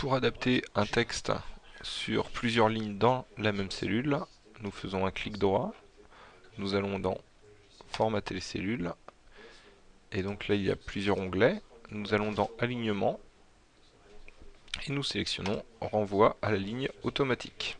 Pour adapter un texte sur plusieurs lignes dans la même cellule, nous faisons un clic droit, nous allons dans formater les cellules, et donc là il y a plusieurs onglets, nous allons dans alignement, et nous sélectionnons renvoi à la ligne automatique.